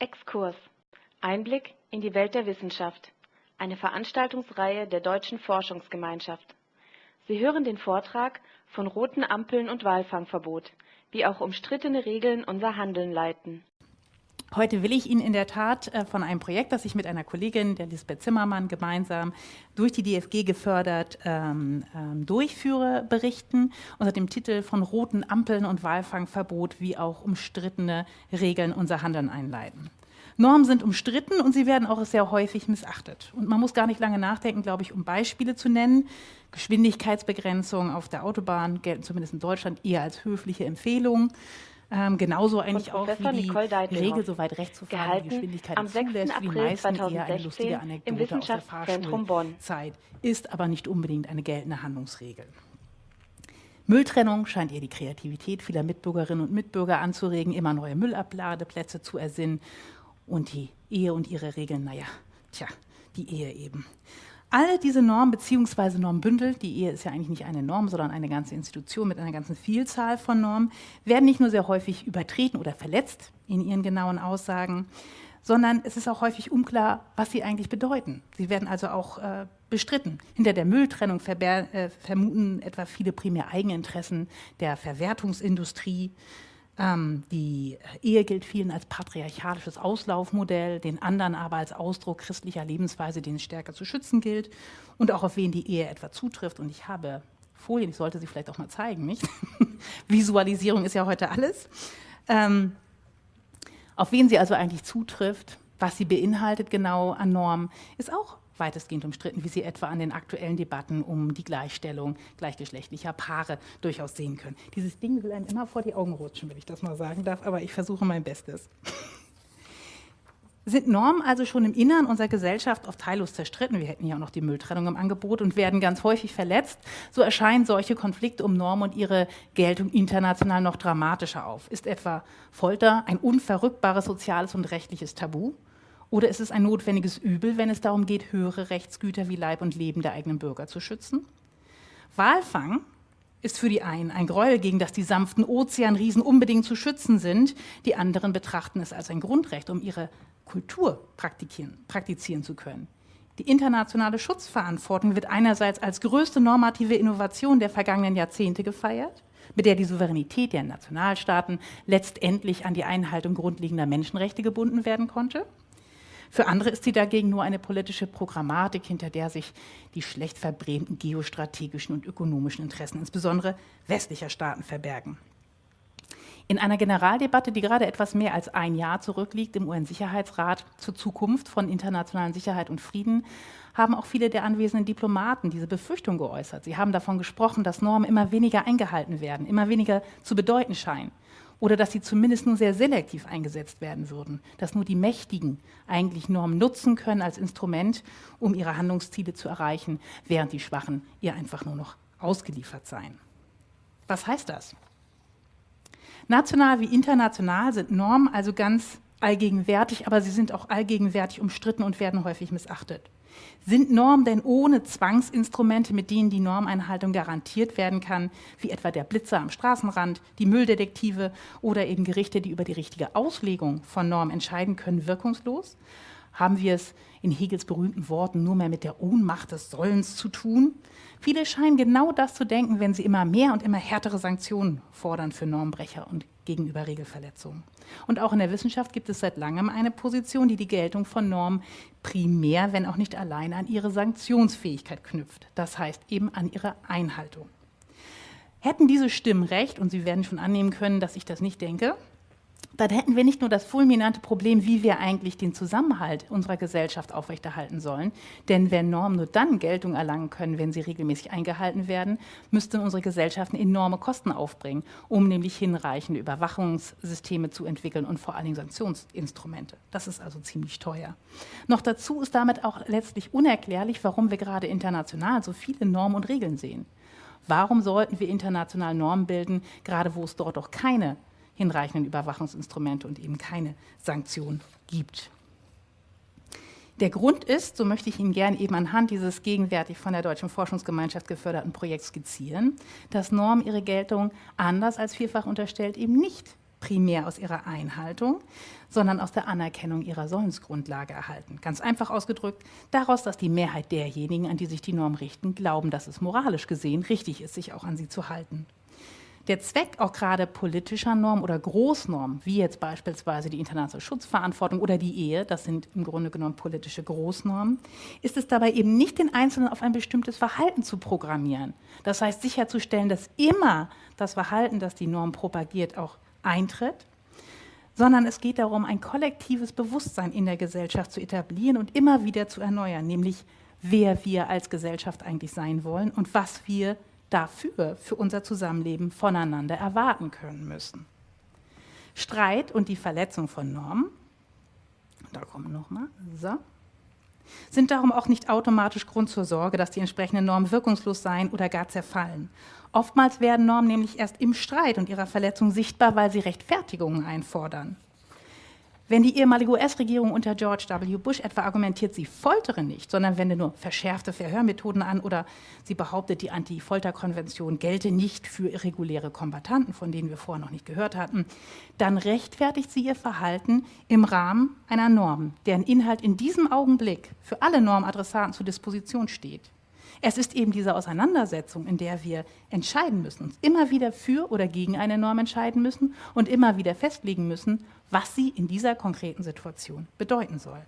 Exkurs. Einblick in die Welt der Wissenschaft. Eine Veranstaltungsreihe der Deutschen Forschungsgemeinschaft. Sie hören den Vortrag von roten Ampeln und Walfangverbot, wie auch umstrittene Regeln unser Handeln leiten. Heute will ich Ihnen in der Tat äh, von einem Projekt, das ich mit einer Kollegin, der Lisbeth Zimmermann, gemeinsam durch die DFG gefördert ähm, ähm, durchführe, berichten, unter dem Titel von roten Ampeln und Walfangverbot, wie auch umstrittene Regeln unser Handeln einleiten. Normen sind umstritten und sie werden auch sehr häufig missachtet. Und man muss gar nicht lange nachdenken, glaube ich, um Beispiele zu nennen. Geschwindigkeitsbegrenzungen auf der Autobahn gelten zumindest in Deutschland eher als höfliche Empfehlungen. Ähm, genauso eigentlich auch wie die Regel, so weit rechts zu fahren, die Geschwindigkeit am 6. zulässt, für die meisten eher eine lustige Anekdote aus der Fahrschulzeit, ist aber nicht unbedingt eine geltende Handlungsregel. Mülltrennung scheint eher die Kreativität vieler Mitbürgerinnen und Mitbürger anzuregen, immer neue Müllabladeplätze zu ersinnen und die Ehe und ihre Regeln, naja, tja, die Ehe eben. Alle diese Normen bzw. Normbündel, die Ehe ist ja eigentlich nicht eine Norm, sondern eine ganze Institution mit einer ganzen Vielzahl von Normen, werden nicht nur sehr häufig übertreten oder verletzt in ihren genauen Aussagen, sondern es ist auch häufig unklar, was sie eigentlich bedeuten. Sie werden also auch äh, bestritten. Hinter der Mülltrennung äh, vermuten etwa viele primär Eigeninteressen der Verwertungsindustrie, ähm, die Ehe gilt vielen als patriarchalisches Auslaufmodell, den anderen aber als Ausdruck christlicher Lebensweise, den es stärker zu schützen gilt und auch auf wen die Ehe etwa zutrifft. Und ich habe Folien, ich sollte sie vielleicht auch mal zeigen, nicht? Visualisierung ist ja heute alles. Ähm, auf wen sie also eigentlich zutrifft, was sie beinhaltet genau an Normen, ist auch weitestgehend umstritten, wie Sie etwa an den aktuellen Debatten um die Gleichstellung gleichgeschlechtlicher Paare durchaus sehen können. Dieses Ding will einem immer vor die Augen rutschen, wenn ich das mal sagen darf, aber ich versuche mein Bestes. Sind Normen also schon im Innern unserer Gesellschaft oft teillos zerstritten, wir hätten ja auch noch die Mülltrennung im Angebot und werden ganz häufig verletzt, so erscheinen solche Konflikte um Normen und ihre Geltung international noch dramatischer auf. Ist etwa Folter ein unverrückbares soziales und rechtliches Tabu? Oder ist es ein notwendiges Übel, wenn es darum geht, höhere Rechtsgüter wie Leib und Leben der eigenen Bürger zu schützen? Walfang ist für die einen ein Gräuel, gegen das die sanften Ozeanriesen unbedingt zu schützen sind. Die anderen betrachten es als ein Grundrecht, um ihre Kultur praktizieren, praktizieren zu können. Die internationale Schutzverantwortung wird einerseits als größte normative Innovation der vergangenen Jahrzehnte gefeiert, mit der die Souveränität der Nationalstaaten letztendlich an die Einhaltung grundlegender Menschenrechte gebunden werden konnte. Für andere ist sie dagegen nur eine politische Programmatik, hinter der sich die schlecht verbrämten geostrategischen und ökonomischen Interessen, insbesondere westlicher Staaten, verbergen. In einer Generaldebatte, die gerade etwas mehr als ein Jahr zurückliegt im UN-Sicherheitsrat zur Zukunft von internationalen Sicherheit und Frieden, haben auch viele der anwesenden Diplomaten diese Befürchtung geäußert. Sie haben davon gesprochen, dass Normen immer weniger eingehalten werden, immer weniger zu bedeuten scheinen oder dass sie zumindest nur sehr selektiv eingesetzt werden würden, dass nur die Mächtigen eigentlich Normen nutzen können als Instrument, um ihre Handlungsziele zu erreichen, während die Schwachen ihr einfach nur noch ausgeliefert seien. Was heißt das? National wie international sind Normen also ganz allgegenwärtig, aber sie sind auch allgegenwärtig umstritten und werden häufig missachtet. Sind Normen denn ohne Zwangsinstrumente, mit denen die Normeinhaltung garantiert werden kann, wie etwa der Blitzer am Straßenrand, die Mülldetektive oder eben Gerichte, die über die richtige Auslegung von Normen entscheiden können, wirkungslos? Haben wir es in Hegels berühmten Worten nur mehr mit der Ohnmacht des Sollens zu tun? Viele scheinen genau das zu denken, wenn sie immer mehr und immer härtere Sanktionen fordern für Normbrecher und gegenüber Regelverletzungen. Und auch in der Wissenschaft gibt es seit langem eine Position, die die Geltung von Normen primär, wenn auch nicht allein, an ihre Sanktionsfähigkeit knüpft. Das heißt eben an ihre Einhaltung. Hätten diese Stimmen recht, und Sie werden schon annehmen können, dass ich das nicht denke, dann hätten wir nicht nur das fulminante Problem, wie wir eigentlich den Zusammenhalt unserer Gesellschaft aufrechterhalten sollen, denn wenn Normen nur dann Geltung erlangen können, wenn sie regelmäßig eingehalten werden, müssten unsere Gesellschaften enorme Kosten aufbringen, um nämlich hinreichende Überwachungssysteme zu entwickeln und vor allen Dingen Sanktionsinstrumente. Das ist also ziemlich teuer. Noch dazu ist damit auch letztlich unerklärlich, warum wir gerade international so viele Normen und Regeln sehen. Warum sollten wir international Normen bilden, gerade wo es dort auch keine hinreichenden Überwachungsinstrumente und eben keine Sanktionen gibt. Der Grund ist, so möchte ich Ihnen gerne eben anhand dieses gegenwärtig von der Deutschen Forschungsgemeinschaft geförderten Projekts skizzieren, dass Normen ihre Geltung anders als vielfach unterstellt eben nicht primär aus ihrer Einhaltung, sondern aus der Anerkennung ihrer Sollensgrundlage erhalten. Ganz einfach ausgedrückt, daraus, dass die Mehrheit derjenigen, an die sich die Norm richten, glauben, dass es moralisch gesehen richtig ist, sich auch an sie zu halten. Der Zweck auch gerade politischer Normen oder Großnormen, wie jetzt beispielsweise die internationale Schutzverantwortung oder die Ehe, das sind im Grunde genommen politische Großnormen, ist es dabei eben nicht den Einzelnen auf ein bestimmtes Verhalten zu programmieren. Das heißt sicherzustellen, dass immer das Verhalten, das die Norm propagiert, auch eintritt, sondern es geht darum, ein kollektives Bewusstsein in der Gesellschaft zu etablieren und immer wieder zu erneuern, nämlich wer wir als Gesellschaft eigentlich sein wollen und was wir dafür, für unser Zusammenleben voneinander erwarten können müssen. Streit und die Verletzung von Normen, da kommen nochmal, so, sind darum auch nicht automatisch Grund zur Sorge, dass die entsprechenden Normen wirkungslos seien oder gar zerfallen. Oftmals werden Normen nämlich erst im Streit und ihrer Verletzung sichtbar, weil sie Rechtfertigungen einfordern. Wenn die ehemalige US-Regierung unter George W. Bush etwa argumentiert, sie foltere nicht, sondern wende nur verschärfte Verhörmethoden an oder sie behauptet, die Anti-Folter-Konvention gelte nicht für irreguläre Kombattanten, von denen wir vorher noch nicht gehört hatten, dann rechtfertigt sie ihr Verhalten im Rahmen einer Norm, deren Inhalt in diesem Augenblick für alle Normadressaten zur Disposition steht. Es ist eben diese Auseinandersetzung, in der wir entscheiden müssen, uns immer wieder für oder gegen eine Norm entscheiden müssen und immer wieder festlegen müssen, was sie in dieser konkreten Situation bedeuten soll.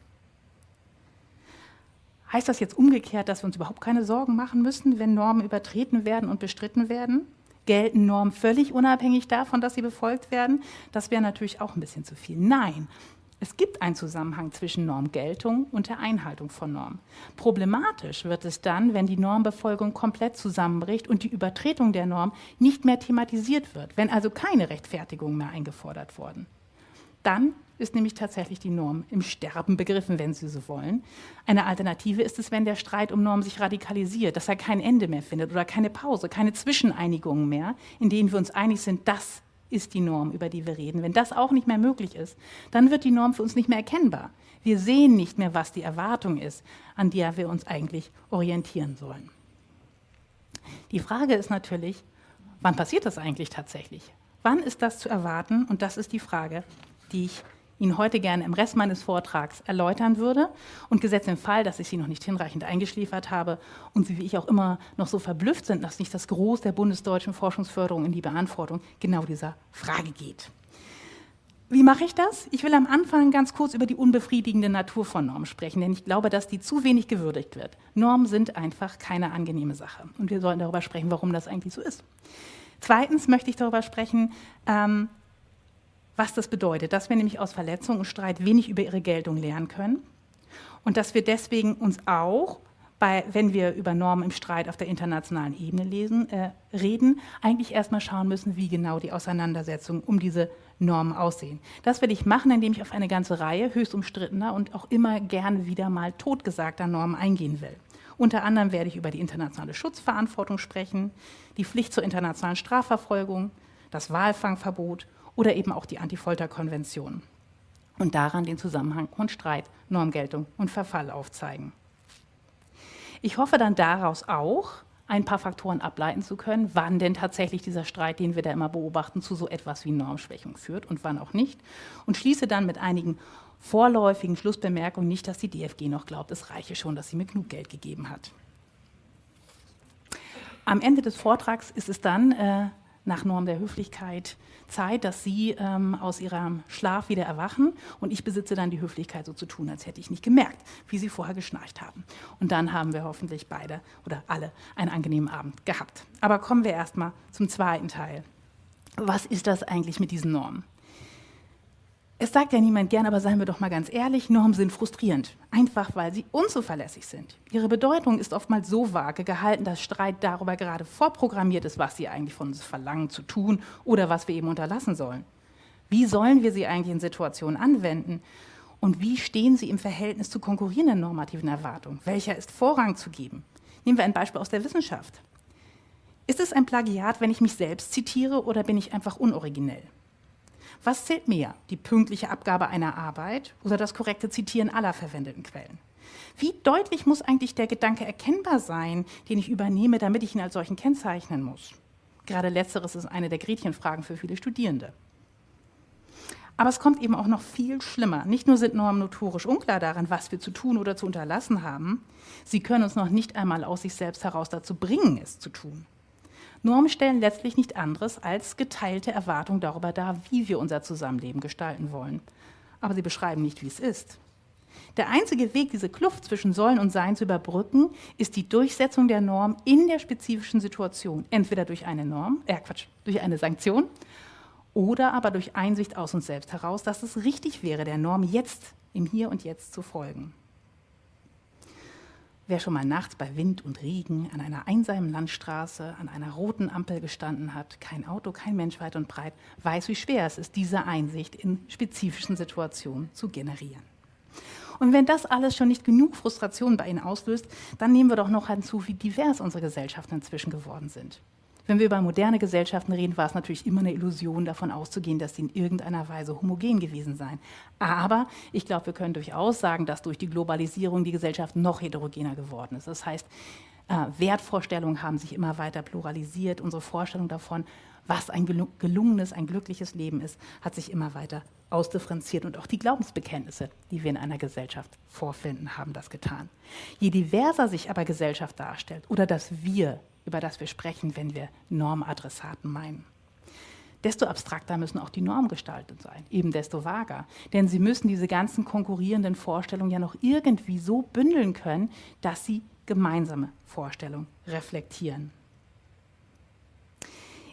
Heißt das jetzt umgekehrt, dass wir uns überhaupt keine Sorgen machen müssen, wenn Normen übertreten werden und bestritten werden? Gelten Normen völlig unabhängig davon, dass sie befolgt werden? Das wäre natürlich auch ein bisschen zu viel. Nein, es gibt einen Zusammenhang zwischen Normgeltung und der Einhaltung von Normen. Problematisch wird es dann, wenn die Normbefolgung komplett zusammenbricht und die Übertretung der Norm nicht mehr thematisiert wird, wenn also keine Rechtfertigung mehr eingefordert worden. Dann ist nämlich tatsächlich die Norm im Sterben begriffen, wenn Sie so wollen. Eine Alternative ist es, wenn der Streit um Normen sich radikalisiert, dass er kein Ende mehr findet oder keine Pause, keine Zwischeneinigungen mehr, in denen wir uns einig sind, das ist die Norm, über die wir reden. Wenn das auch nicht mehr möglich ist, dann wird die Norm für uns nicht mehr erkennbar. Wir sehen nicht mehr, was die Erwartung ist, an der wir uns eigentlich orientieren sollen. Die Frage ist natürlich, wann passiert das eigentlich tatsächlich? Wann ist das zu erwarten? Und das ist die Frage, die ich Ihnen heute gerne im Rest meines Vortrags erläutern würde. Und gesetzt im Fall, dass ich Sie noch nicht hinreichend eingeschliefert habe und Sie wie ich auch immer noch so verblüfft sind, dass nicht das Groß der bundesdeutschen Forschungsförderung in die Beantwortung genau dieser Frage geht. Wie mache ich das? Ich will am Anfang ganz kurz über die unbefriedigende Natur von Normen sprechen, denn ich glaube, dass die zu wenig gewürdigt wird. Normen sind einfach keine angenehme Sache. Und wir sollten darüber sprechen, warum das eigentlich so ist. Zweitens möchte ich darüber sprechen, ähm, was das bedeutet, dass wir nämlich aus Verletzung und Streit wenig über ihre Geltung lernen können und dass wir deswegen uns auch, bei, wenn wir über Normen im Streit auf der internationalen Ebene lesen, äh, reden, eigentlich erstmal schauen müssen, wie genau die Auseinandersetzungen um diese Normen aussehen. Das will ich machen, indem ich auf eine ganze Reihe höchst umstrittener und auch immer gerne wieder mal totgesagter Normen eingehen will. Unter anderem werde ich über die internationale Schutzverantwortung sprechen, die Pflicht zur internationalen Strafverfolgung, das Walfangverbot oder eben auch die Antifolterkonvention und daran den Zusammenhang von Streit, Normgeltung und Verfall aufzeigen. Ich hoffe dann daraus auch, ein paar Faktoren ableiten zu können, wann denn tatsächlich dieser Streit, den wir da immer beobachten, zu so etwas wie Normschwächung führt und wann auch nicht. Und schließe dann mit einigen vorläufigen Schlussbemerkungen nicht, dass die DFG noch glaubt, es reiche schon, dass sie mir genug Geld gegeben hat. Am Ende des Vortrags ist es dann äh, nach Norm der Höflichkeit Zeit, dass Sie ähm, aus Ihrem Schlaf wieder erwachen und ich besitze dann die Höflichkeit, so zu tun, als hätte ich nicht gemerkt, wie Sie vorher geschnarcht haben. Und dann haben wir hoffentlich beide oder alle einen angenehmen Abend gehabt. Aber kommen wir erstmal zum zweiten Teil. Was ist das eigentlich mit diesen Normen? Es sagt ja niemand gern, aber seien wir doch mal ganz ehrlich, Normen sind frustrierend, einfach weil sie unzuverlässig sind. Ihre Bedeutung ist oftmals so vage gehalten, dass Streit darüber gerade vorprogrammiert ist, was sie eigentlich von uns verlangen zu tun oder was wir eben unterlassen sollen. Wie sollen wir sie eigentlich in Situationen anwenden? Und wie stehen sie im Verhältnis zu konkurrierenden normativen Erwartungen? Welcher ist Vorrang zu geben? Nehmen wir ein Beispiel aus der Wissenschaft. Ist es ein Plagiat, wenn ich mich selbst zitiere oder bin ich einfach unoriginell? Was zählt mehr, die pünktliche Abgabe einer Arbeit oder das korrekte Zitieren aller verwendeten Quellen? Wie deutlich muss eigentlich der Gedanke erkennbar sein, den ich übernehme, damit ich ihn als solchen kennzeichnen muss? Gerade letzteres ist eine der Gretchenfragen für viele Studierende. Aber es kommt eben auch noch viel schlimmer. Nicht nur sind Normen notorisch unklar darin, was wir zu tun oder zu unterlassen haben, sie können uns noch nicht einmal aus sich selbst heraus dazu bringen, es zu tun. Normen stellen letztlich nicht anderes als geteilte Erwartungen darüber dar, wie wir unser Zusammenleben gestalten wollen. Aber sie beschreiben nicht, wie es ist. Der einzige Weg, diese Kluft zwischen Sollen und Sein zu überbrücken, ist die Durchsetzung der Norm in der spezifischen Situation. Entweder durch eine Norm, äh Quatsch, durch eine Sanktion oder aber durch Einsicht aus uns selbst heraus, dass es richtig wäre, der Norm jetzt, im Hier und Jetzt zu folgen. Wer schon mal nachts bei Wind und Regen an einer einsamen Landstraße an einer roten Ampel gestanden hat, kein Auto, kein Mensch weit und breit, weiß, wie schwer es ist, diese Einsicht in spezifischen Situationen zu generieren. Und wenn das alles schon nicht genug Frustration bei Ihnen auslöst, dann nehmen wir doch noch hinzu, wie divers unsere Gesellschaften inzwischen geworden sind. Wenn wir über moderne Gesellschaften reden, war es natürlich immer eine Illusion, davon auszugehen, dass sie in irgendeiner Weise homogen gewesen seien. Aber ich glaube, wir können durchaus sagen, dass durch die Globalisierung die Gesellschaft noch heterogener geworden ist. Das heißt, äh, Wertvorstellungen haben sich immer weiter pluralisiert. Unsere Vorstellung davon, was ein gelungenes, ein glückliches Leben ist, hat sich immer weiter ausdifferenziert. Und auch die Glaubensbekenntnisse, die wir in einer Gesellschaft vorfinden, haben das getan. Je diverser sich aber Gesellschaft darstellt oder das Wir über das wir sprechen, wenn wir Normadressaten meinen. Desto abstrakter müssen auch die Normen gestaltet sein, eben desto vager. Denn sie müssen diese ganzen konkurrierenden Vorstellungen ja noch irgendwie so bündeln können, dass sie gemeinsame Vorstellungen reflektieren.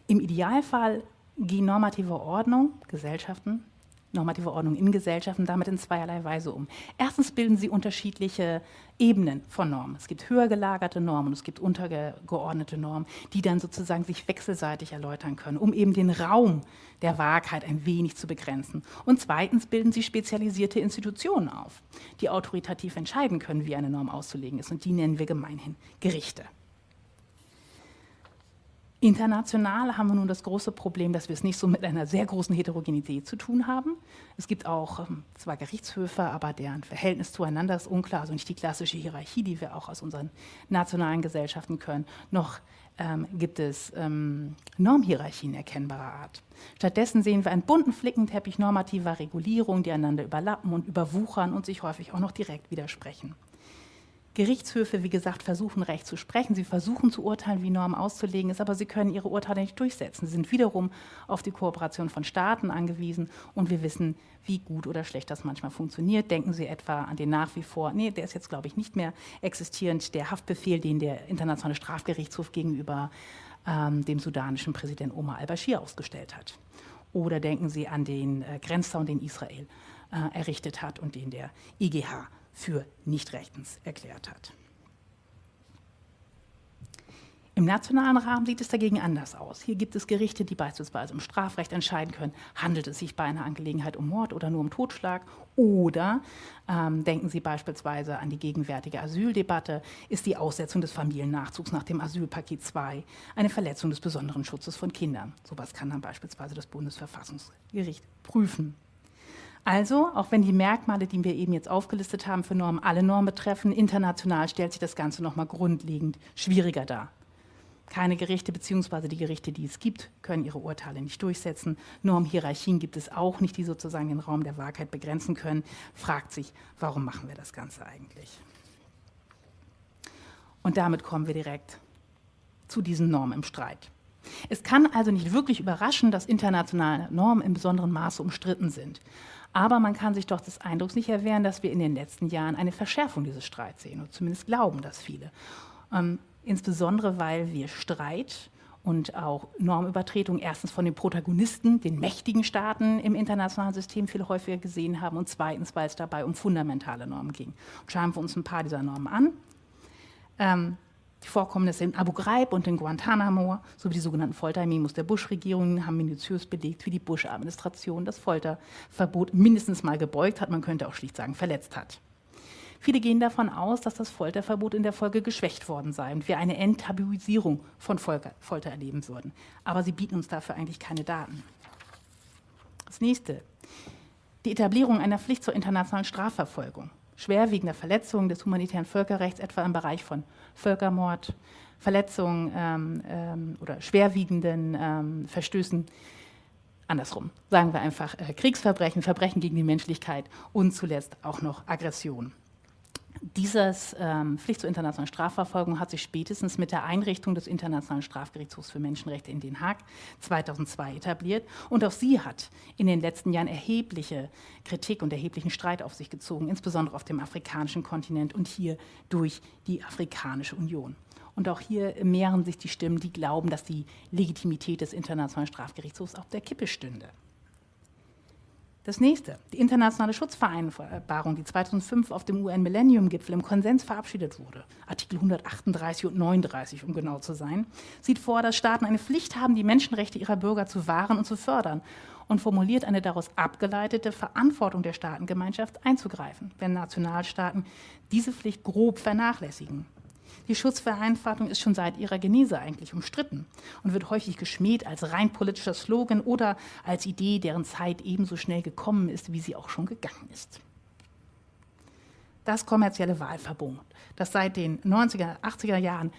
Im Idealfall gehen normative Ordnung, Gesellschaften, normative Ordnung in Gesellschaften damit in zweierlei Weise um. Erstens bilden sie unterschiedliche Ebenen von Normen. Es gibt höher gelagerte Normen und es gibt untergeordnete Normen, die dann sozusagen sich wechselseitig erläutern können, um eben den Raum der Wahrheit ein wenig zu begrenzen. Und zweitens bilden sie spezialisierte Institutionen auf, die autoritativ entscheiden können, wie eine Norm auszulegen ist. Und die nennen wir gemeinhin Gerichte. International haben wir nun das große Problem, dass wir es nicht so mit einer sehr großen Heterogenität zu tun haben. Es gibt auch ähm, zwar Gerichtshöfe, aber deren Verhältnis zueinander ist unklar, also nicht die klassische Hierarchie, die wir auch aus unseren nationalen Gesellschaften können. Noch ähm, gibt es ähm, Normhierarchien erkennbarer Art. Stattdessen sehen wir einen bunten Flickenteppich normativer Regulierung, die einander überlappen und überwuchern und sich häufig auch noch direkt widersprechen. Gerichtshöfe, wie gesagt, versuchen Recht zu sprechen, sie versuchen zu urteilen, wie Normen auszulegen ist, aber sie können ihre Urteile nicht durchsetzen. Sie sind wiederum auf die Kooperation von Staaten angewiesen und wir wissen, wie gut oder schlecht das manchmal funktioniert. Denken Sie etwa an den nach wie vor, nee, der ist jetzt, glaube ich, nicht mehr existierend, der Haftbefehl, den der Internationale Strafgerichtshof gegenüber ähm, dem sudanischen Präsident Omar al-Bashir ausgestellt hat. Oder denken Sie an den äh, Grenzzaun, den Israel äh, errichtet hat und den der IGH für nicht rechtens erklärt hat. Im nationalen Rahmen sieht es dagegen anders aus. Hier gibt es Gerichte, die beispielsweise im Strafrecht entscheiden können, handelt es sich bei einer Angelegenheit um Mord oder nur um Totschlag oder ähm, denken Sie beispielsweise an die gegenwärtige Asyldebatte, ist die Aussetzung des Familiennachzugs nach dem Asylpaket 2 eine Verletzung des besonderen Schutzes von Kindern. Sowas kann dann beispielsweise das Bundesverfassungsgericht prüfen. Also, auch wenn die Merkmale, die wir eben jetzt aufgelistet haben, für Normen alle Normen betreffen, international stellt sich das Ganze nochmal grundlegend schwieriger dar. Keine Gerichte bzw. die Gerichte, die es gibt, können ihre Urteile nicht durchsetzen. Normhierarchien gibt es auch nicht, die sozusagen den Raum der Wahrheit begrenzen können. Fragt sich, warum machen wir das Ganze eigentlich? Und damit kommen wir direkt zu diesen Normen im Streit. Es kann also nicht wirklich überraschen, dass internationale Normen in besonderem Maße umstritten sind. Aber man kann sich doch des Eindrucks nicht erwehren, dass wir in den letzten Jahren eine Verschärfung dieses Streits sehen. Und zumindest glauben das viele. Ähm, insbesondere, weil wir Streit und auch Normübertretung erstens von den Protagonisten, den mächtigen Staaten im internationalen System viel häufiger gesehen haben und zweitens, weil es dabei um fundamentale Normen ging. Schauen wir uns ein paar dieser Normen an. Ähm, die Vorkommnisse in Abu Ghraib und in Guantanamo sowie die sogenannten Foltermemos der Bush-Regierung haben minutiös belegt, wie die Bush-Administration das Folterverbot mindestens mal gebeugt hat, man könnte auch schlicht sagen, verletzt hat. Viele gehen davon aus, dass das Folterverbot in der Folge geschwächt worden sei und wir eine Enttabuisierung von Folter erleben würden. Aber sie bieten uns dafür eigentlich keine Daten. Das nächste. Die Etablierung einer Pflicht zur internationalen Strafverfolgung schwerwiegender Verletzungen des humanitären Völkerrechts, etwa im Bereich von Völkermord, Verletzungen ähm, ähm, oder schwerwiegenden ähm, Verstößen andersrum, sagen wir einfach äh, Kriegsverbrechen, Verbrechen gegen die Menschlichkeit und zuletzt auch noch Aggression. Dieses ähm, Pflicht zur internationalen Strafverfolgung hat sich spätestens mit der Einrichtung des Internationalen Strafgerichtshofs für Menschenrechte in Den Haag 2002 etabliert. Und auch sie hat in den letzten Jahren erhebliche Kritik und erheblichen Streit auf sich gezogen, insbesondere auf dem afrikanischen Kontinent und hier durch die Afrikanische Union. Und auch hier mehren sich die Stimmen, die glauben, dass die Legitimität des Internationalen Strafgerichtshofs auf der Kippe stünde. Das nächste, die internationale Schutzvereinbarung, die 2005 auf dem UN-Millennium-Gipfel im Konsens verabschiedet wurde, Artikel 138 und 39, um genau zu sein, sieht vor, dass Staaten eine Pflicht haben, die Menschenrechte ihrer Bürger zu wahren und zu fördern und formuliert eine daraus abgeleitete Verantwortung der Staatengemeinschaft einzugreifen, wenn Nationalstaaten diese Pflicht grob vernachlässigen. Die Schutzvereinfachung ist schon seit ihrer Genese eigentlich umstritten und wird häufig geschmäht als rein politischer Slogan oder als Idee, deren Zeit ebenso schnell gekommen ist, wie sie auch schon gegangen ist. Das kommerzielle Wahlverbot, das seit den 90er, 80er Jahren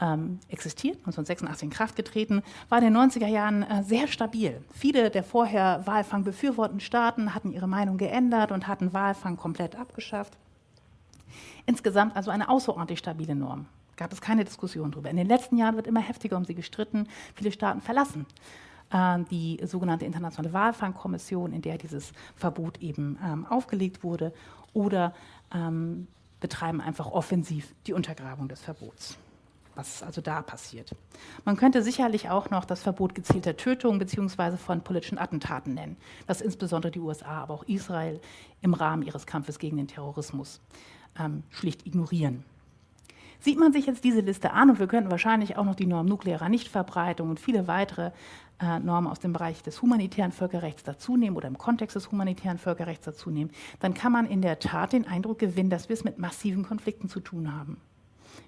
ähm, existiert, 1986 in Kraft getreten, war in den 90er Jahren äh, sehr stabil. Viele der vorher Walfang befürwortenden Staaten hatten ihre Meinung geändert und hatten Walfang komplett abgeschafft. Insgesamt also eine außerordentlich stabile Norm gab es keine Diskussion darüber. In den letzten Jahren wird immer heftiger um sie gestritten. Viele Staaten verlassen äh, die sogenannte Internationale Walfangkommission, in der dieses Verbot eben ähm, aufgelegt wurde, oder ähm, betreiben einfach offensiv die Untergrabung des Verbots. Was also da passiert. Man könnte sicherlich auch noch das Verbot gezielter Tötungen bzw. von politischen Attentaten nennen, das insbesondere die USA, aber auch Israel im Rahmen ihres Kampfes gegen den Terrorismus ähm, schlicht ignorieren. Sieht man sich jetzt diese Liste an, und wir könnten wahrscheinlich auch noch die Norm nuklearer Nichtverbreitung und viele weitere äh, Normen aus dem Bereich des humanitären Völkerrechts dazunehmen oder im Kontext des humanitären Völkerrechts dazunehmen, dann kann man in der Tat den Eindruck gewinnen, dass wir es mit massiven Konflikten zu tun haben.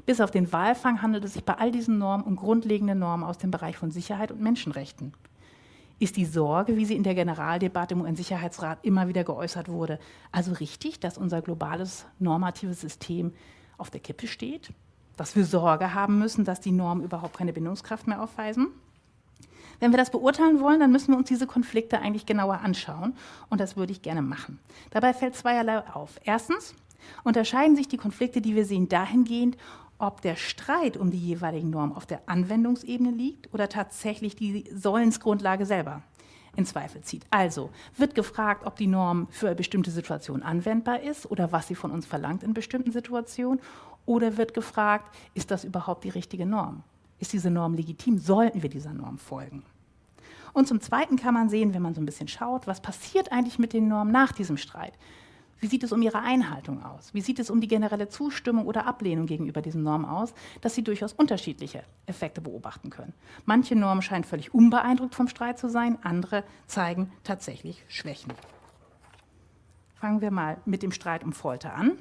Bis auf den Walfang handelt es sich bei all diesen Normen um grundlegende Normen aus dem Bereich von Sicherheit und Menschenrechten. Ist die Sorge, wie sie in der Generaldebatte im UN-Sicherheitsrat immer wieder geäußert wurde, also richtig, dass unser globales normatives System auf der Kippe steht, dass wir Sorge haben müssen, dass die Normen überhaupt keine Bindungskraft mehr aufweisen. Wenn wir das beurteilen wollen, dann müssen wir uns diese Konflikte eigentlich genauer anschauen und das würde ich gerne machen. Dabei fällt zweierlei auf. Erstens unterscheiden sich die Konflikte, die wir sehen, dahingehend, ob der Streit um die jeweiligen Normen auf der Anwendungsebene liegt oder tatsächlich die Sollensgrundlage selber in Zweifel zieht. Also wird gefragt, ob die Norm für eine bestimmte Situation anwendbar ist oder was sie von uns verlangt in bestimmten Situationen. Oder wird gefragt, ist das überhaupt die richtige Norm? Ist diese Norm legitim? Sollten wir dieser Norm folgen? Und zum Zweiten kann man sehen, wenn man so ein bisschen schaut, was passiert eigentlich mit den Normen nach diesem Streit? Wie sieht es um ihre Einhaltung aus? Wie sieht es um die generelle Zustimmung oder Ablehnung gegenüber diesen Normen aus, dass sie durchaus unterschiedliche Effekte beobachten können? Manche Normen scheinen völlig unbeeindruckt vom Streit zu sein, andere zeigen tatsächlich Schwächen. Fangen wir mal mit dem Streit um Folter an.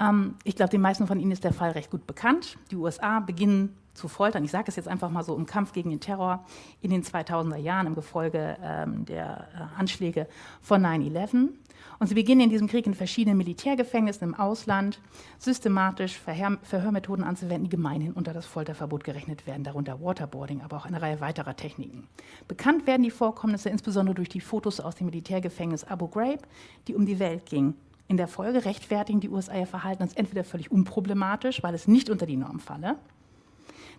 Ähm, ich glaube, den meisten von Ihnen ist der Fall recht gut bekannt. Die USA beginnen zu foltern, ich sage es jetzt einfach mal so, im Kampf gegen den Terror in den 2000er Jahren im Gefolge ähm, der äh, Anschläge von 9-11. Und sie beginnen in diesem Krieg in verschiedenen Militärgefängnissen im Ausland systematisch Verhör Verhörmethoden anzuwenden, die gemeinhin unter das Folterverbot gerechnet werden, darunter Waterboarding, aber auch eine Reihe weiterer Techniken. Bekannt werden die Vorkommnisse insbesondere durch die Fotos aus dem Militärgefängnis Abu Ghraib, die um die Welt gingen. In der Folge rechtfertigen die USA ihr Verhalten als entweder völlig unproblematisch, weil es nicht unter die Norm falle,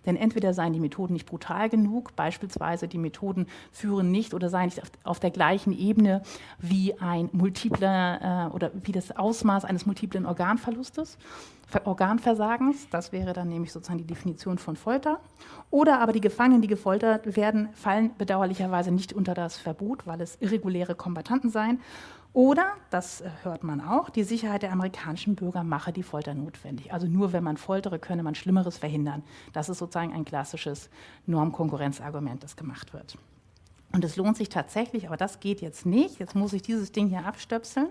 denn entweder seien die Methoden nicht brutal genug, beispielsweise die Methoden führen nicht oder seien nicht auf, der gleichen Ebene wie ein multipler äh, oder wie das Ausmaß eines multiplen Organverlustes, Organversagens, das wäre dann nämlich sozusagen die Definition von Folter. Oder aber die Gefangenen, die gefoltert werden, fallen bedauerlicherweise nicht unter das Verbot, weil es irreguläre Kombattanten seien oder, das äh, hört man auch, die Sicherheit der amerikanischen Bürger mache die Folter notwendig. Also nur wenn man foltere, könne man Schlimmeres verhindern. Das ist sozusagen ein klassisches Normkonkurrenzargument, das gemacht wird. Und es lohnt sich tatsächlich, aber das geht jetzt nicht, jetzt muss ich dieses Ding hier abstöpseln.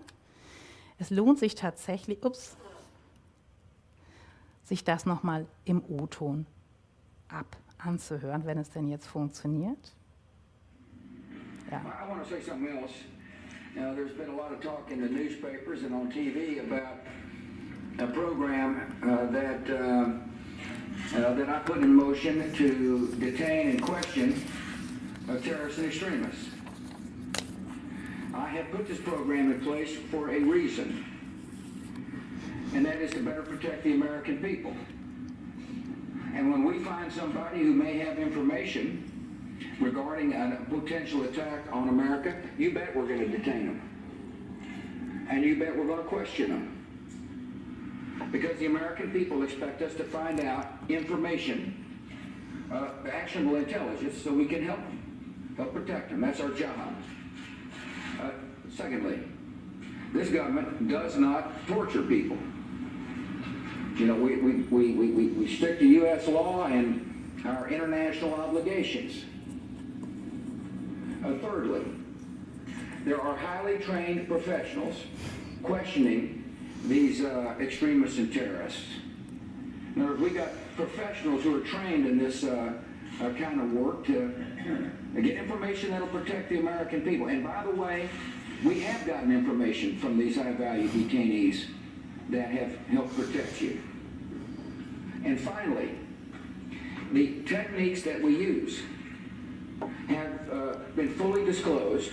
Es lohnt sich tatsächlich, ups, sich das nochmal im O-Ton ab anzuhören, wenn es denn jetzt funktioniert. Ja. Now, there's been a lot of talk in the newspapers and on TV about a program uh, that uh, uh, that I put in motion to detain and question terrorists and extremists. I have put this program in place for a reason, and that is to better protect the American people. And when we find somebody who may have information regarding a potential attack on America, you bet we're going to detain them. And you bet we're going to question them. Because the American people expect us to find out information, uh, actionable intelligence, so we can help them, help protect them. That's our job. Uh, secondly, this government does not torture people. You know, we, we, we, we, we stick to U.S. law and our international obligations. Uh, thirdly, there are highly trained professionals questioning these uh, extremists and terrorists. In other words, we got professionals who are trained in this uh, uh, kind of work to get information that'll protect the American people. And by the way, we have gotten information from these high-value detainees that have helped protect you. And finally, the techniques that we use have uh, been fully disclosed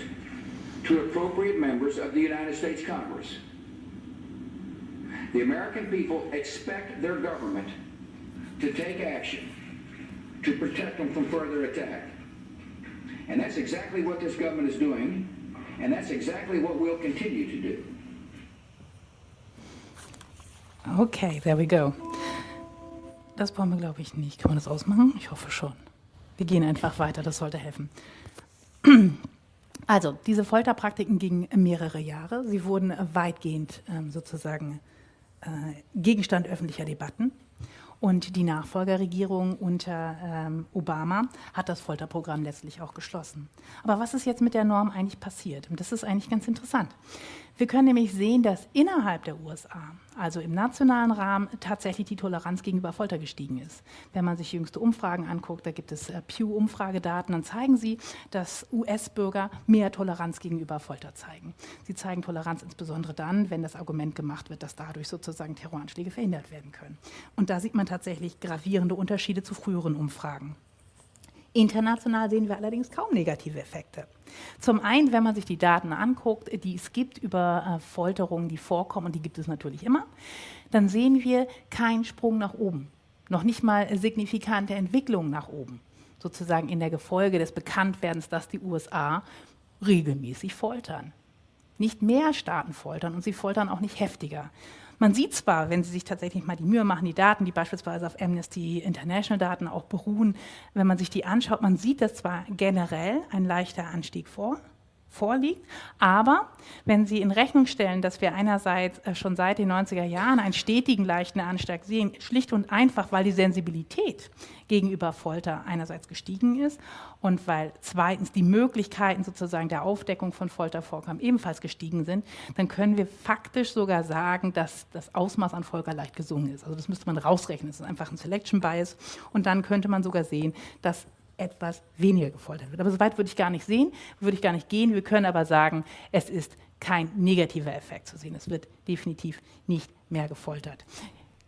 to appropriate members of the United States Congress. The American people expect their government to take action to protect them from further attack. And that's exactly what this government is doing, and that's exactly what we'll continue to do. Okay, there we go. Das brauchen wir, glaube ich, nicht. Kann man das ausmachen? Ich hoffe schon. Wir gehen einfach weiter, das sollte helfen. Also, diese Folterpraktiken gingen mehrere Jahre. Sie wurden weitgehend ähm, sozusagen äh, Gegenstand öffentlicher Debatten. Und die Nachfolgerregierung unter ähm, Obama hat das Folterprogramm letztlich auch geschlossen. Aber was ist jetzt mit der Norm eigentlich passiert? Und das ist eigentlich ganz interessant. Wir können nämlich sehen, dass innerhalb der USA, also im nationalen Rahmen, tatsächlich die Toleranz gegenüber Folter gestiegen ist. Wenn man sich jüngste Umfragen anguckt, da gibt es äh, Pew-Umfragedaten, dann zeigen sie, dass US-Bürger mehr Toleranz gegenüber Folter zeigen. Sie zeigen Toleranz insbesondere dann, wenn das Argument gemacht wird, dass dadurch sozusagen Terroranschläge verhindert werden können. Und da sieht man tatsächlich gravierende Unterschiede zu früheren Umfragen. International sehen wir allerdings kaum negative Effekte. Zum einen, wenn man sich die Daten anguckt, die es gibt über äh, Folterungen, die vorkommen, und die gibt es natürlich immer, dann sehen wir keinen Sprung nach oben, noch nicht mal signifikante Entwicklungen nach oben, sozusagen in der Gefolge des Bekanntwerdens, dass die USA regelmäßig foltern. Nicht mehr Staaten foltern und sie foltern auch nicht heftiger. Man sieht zwar, wenn Sie sich tatsächlich mal die Mühe machen, die Daten, die beispielsweise auf Amnesty International Daten auch beruhen, wenn man sich die anschaut, man sieht, dass zwar generell ein leichter Anstieg vor, vorliegt. Aber wenn Sie in Rechnung stellen, dass wir einerseits äh, schon seit den 90er Jahren einen stetigen leichten Anstieg sehen, schlicht und einfach, weil die Sensibilität gegenüber Folter einerseits gestiegen ist und weil zweitens die Möglichkeiten sozusagen der Aufdeckung von Foltervorkommen ebenfalls gestiegen sind, dann können wir faktisch sogar sagen, dass das Ausmaß an Folter leicht gesungen ist. Also das müsste man rausrechnen. Das ist einfach ein Selection Bias. Und dann könnte man sogar sehen, dass etwas weniger gefoltert wird. Aber so weit würde ich gar nicht sehen, würde ich gar nicht gehen. Wir können aber sagen, es ist kein negativer Effekt zu sehen. Es wird definitiv nicht mehr gefoltert.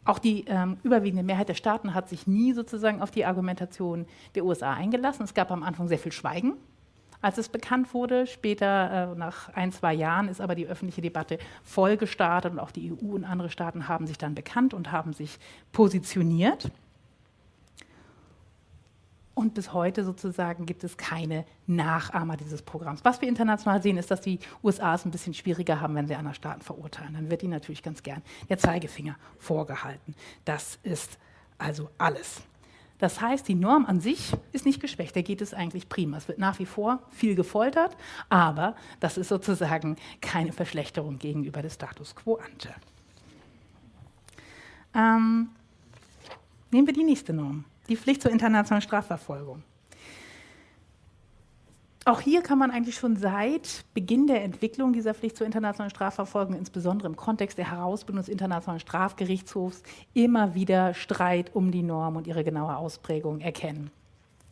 Auch die ähm, überwiegende Mehrheit der Staaten hat sich nie sozusagen auf die Argumentation der USA eingelassen. Es gab am Anfang sehr viel Schweigen, als es bekannt wurde. Später, äh, nach ein, zwei Jahren, ist aber die öffentliche Debatte voll gestartet und auch die EU und andere Staaten haben sich dann bekannt und haben sich positioniert. Und bis heute sozusagen gibt es keine Nachahmer dieses Programms. Was wir international sehen, ist, dass die USA es ein bisschen schwieriger haben, wenn sie andere Staaten verurteilen. Dann wird ihnen natürlich ganz gern der Zeigefinger vorgehalten. Das ist also alles. Das heißt, die Norm an sich ist nicht geschwächt, da geht es eigentlich prima. Es wird nach wie vor viel gefoltert, aber das ist sozusagen keine Verschlechterung gegenüber des Status quo ante. Ähm, nehmen wir die nächste Norm die Pflicht zur internationalen Strafverfolgung. Auch hier kann man eigentlich schon seit Beginn der Entwicklung dieser Pflicht zur internationalen Strafverfolgung, insbesondere im Kontext der Herausbildung des Internationalen Strafgerichtshofs, immer wieder Streit um die Norm und ihre genaue Ausprägung erkennen.